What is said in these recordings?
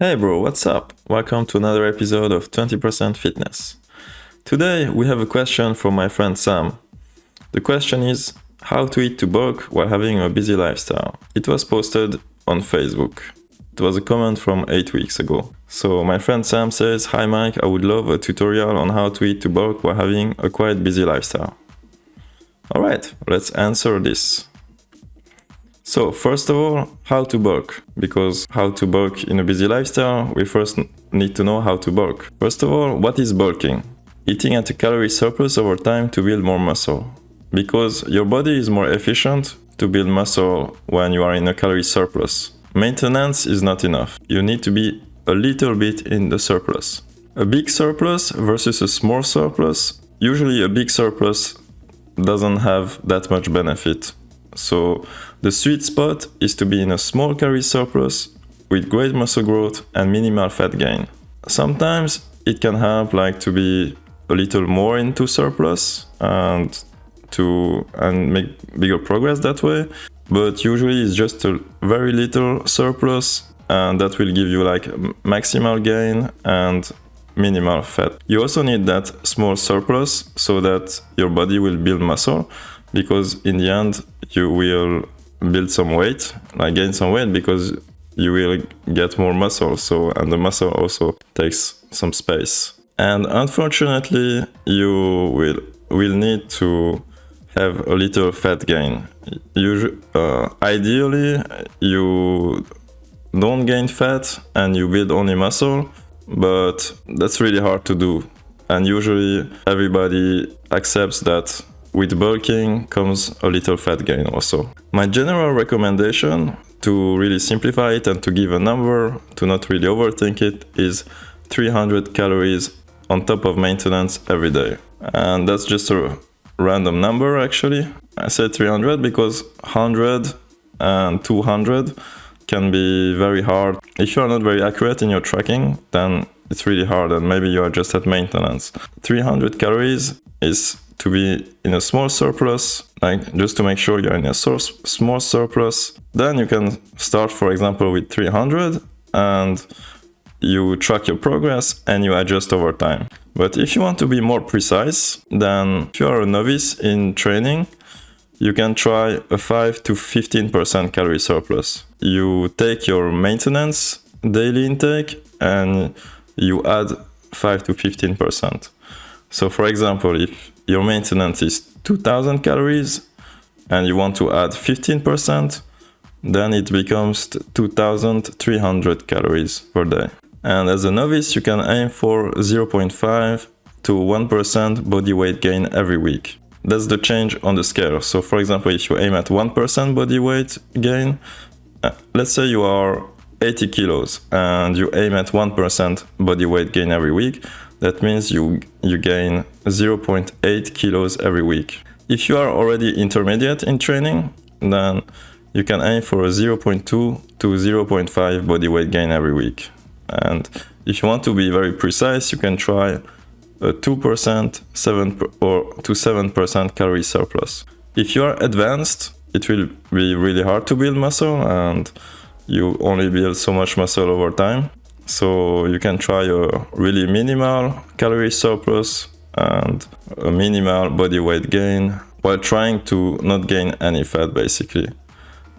Hey bro, what's up? Welcome to another episode of 20% Fitness. Today we have a question from my friend Sam. The question is how to eat to bulk while having a busy lifestyle. It was posted on Facebook. It was a comment from 8 weeks ago. So my friend Sam says, Hi Mike, I would love a tutorial on how to eat to bulk while having a quite busy lifestyle. Alright, let's answer this. So first of all, how to bulk. Because how to bulk in a busy lifestyle, we first need to know how to bulk. First of all, what is bulking? Eating at a calorie surplus over time to build more muscle. Because your body is more efficient to build muscle when you are in a calorie surplus. Maintenance is not enough. You need to be a little bit in the surplus. A big surplus versus a small surplus. Usually a big surplus doesn't have that much benefit. So the sweet spot is to be in a small calorie surplus with great muscle growth and minimal fat gain. Sometimes it can help like to be a little more into surplus and to and make bigger progress that way but usually it's just a very little surplus and that will give you like maximal gain and minimal fat. You also need that small surplus so that your body will build muscle because in the end you will build some weight, like gain some weight because you will get more muscle so and the muscle also takes some space. And unfortunately you will will need to have a little fat gain. Usually, uh, ideally, you don't gain fat and you build only muscle, but that's really hard to do. And usually everybody accepts that with bulking comes a little fat gain also. My general recommendation to really simplify it and to give a number, to not really overthink it, is 300 calories on top of maintenance every day. And that's just a random number actually. I said 300 because 100 and 200 can be very hard. If you are not very accurate in your tracking, then it's really hard and maybe you are just at maintenance. 300 calories is to be in a small surplus, like just to make sure you're in a small surplus. Then you can start, for example, with 300 and you track your progress and you adjust over time. But if you want to be more precise, then if you are a novice in training, you can try a 5 to 15% calorie surplus. You take your maintenance daily intake and you add 5 to 15%. So for example, if your maintenance is 2000 calories and you want to add 15%, then it becomes 2300 calories per day. And as a novice, you can aim for 0.5 to 1% body weight gain every week. That's the change on the scale. So for example, if you aim at 1% body weight gain, uh, let's say you are 80 kilos and you aim at 1% body weight gain every week, that means you, you gain 0.8 kilos every week. If you are already intermediate in training, then you can aim for a 0.2 to 0.5 body weight gain every week. And if you want to be very precise, you can try a 2%, 7 or to 7% calorie surplus. If you are advanced, it will be really hard to build muscle and you only build so much muscle over time. So you can try a really minimal calorie surplus and a minimal body weight gain while trying to not gain any fat basically.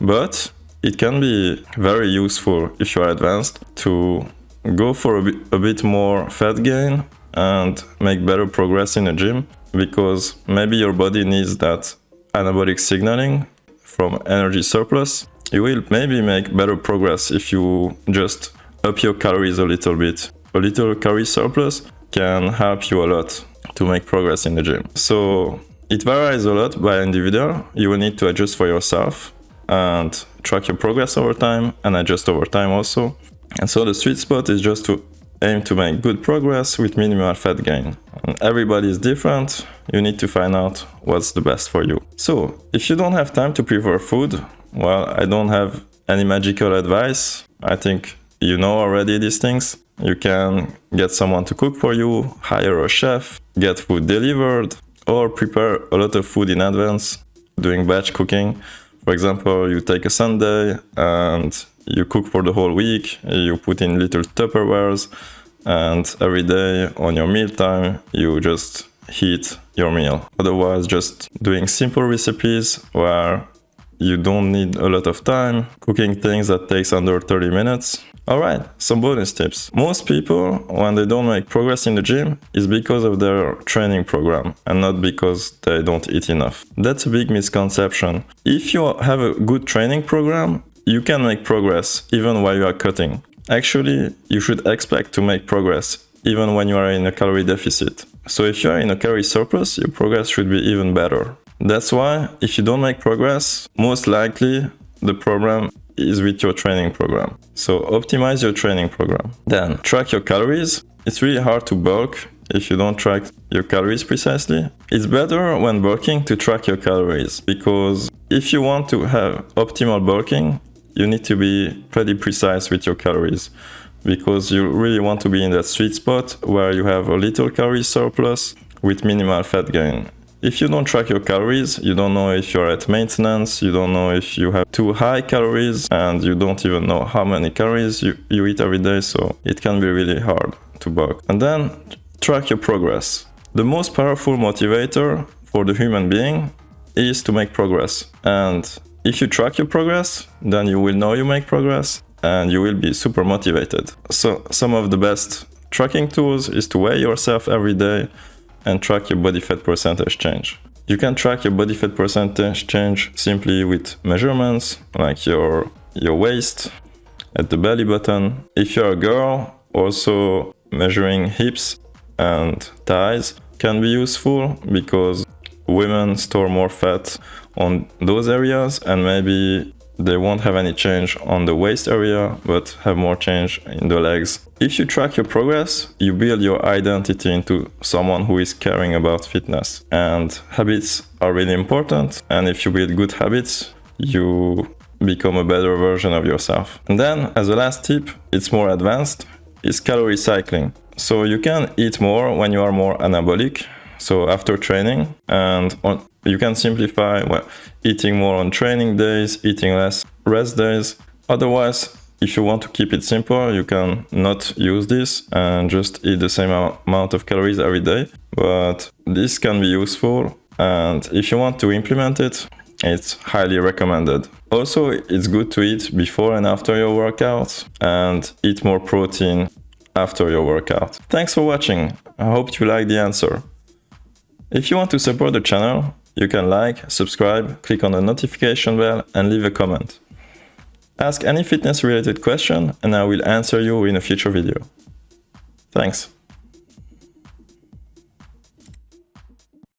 But it can be very useful if you are advanced to go for a bit, a bit more fat gain and make better progress in the gym because maybe your body needs that anabolic signaling from energy surplus. You will maybe make better progress if you just up your calories a little bit. A little calorie surplus can help you a lot to make progress in the gym. So it varies a lot by individual. You will need to adjust for yourself and track your progress over time and adjust over time also. And so the sweet spot is just to aim to make good progress with minimal fat gain. And everybody is different, you need to find out what's the best for you. So, if you don't have time to prepare food, well, I don't have any magical advice. I think you know already these things. You can get someone to cook for you, hire a chef, get food delivered, or prepare a lot of food in advance, doing batch cooking For example, you take a Sunday and you cook for the whole week, you put in little Tupperwares, and every day on your mealtime, you just heat your meal. Otherwise, just doing simple recipes where you don't need a lot of time, cooking things that takes under 30 minutes. Alright, some bonus tips. Most people, when they don't make progress in the gym, is because of their training program and not because they don't eat enough. That's a big misconception. If you have a good training program, you can make progress even while you are cutting. Actually, you should expect to make progress even when you are in a calorie deficit. So if you are in a calorie surplus, your progress should be even better. That's why if you don't make progress, most likely the problem is with your training program. So optimize your training program. Then track your calories. It's really hard to bulk if you don't track your calories precisely. It's better when bulking to track your calories because if you want to have optimal bulking, you need to be pretty precise with your calories because you really want to be in that sweet spot where you have a little calorie surplus with minimal fat gain. If you don't track your calories, you don't know if you're at maintenance, you don't know if you have too high calories, and you don't even know how many calories you, you eat every day, so it can be really hard to bulk. And then track your progress. The most powerful motivator for the human being is to make progress. And if you track your progress, then you will know you make progress and you will be super motivated. So some of the best tracking tools is to weigh yourself every day and track your body fat percentage change. You can track your body fat percentage change simply with measurements like your, your waist at the belly button. If you're a girl, also measuring hips and thighs can be useful because women store more fat on those areas and maybe they won't have any change on the waist area, but have more change in the legs. If you track your progress, you build your identity into someone who is caring about fitness. And habits are really important. And if you build good habits, you become a better version of yourself. And then, as a last tip, it's more advanced, is calorie cycling. So you can eat more when you are more anabolic, so after training and on, you can simplify well, eating more on training days, eating less rest days. Otherwise, if you want to keep it simple, you can not use this and just eat the same amount of calories every day. But this can be useful and if you want to implement it, it's highly recommended. Also, it's good to eat before and after your workout and eat more protein after your workout. Thanks for watching. I hope you like the answer. If you want to support the channel, you can like, subscribe, click on the notification bell and leave a comment. Ask any fitness related question and I will answer you in a future video. Thanks.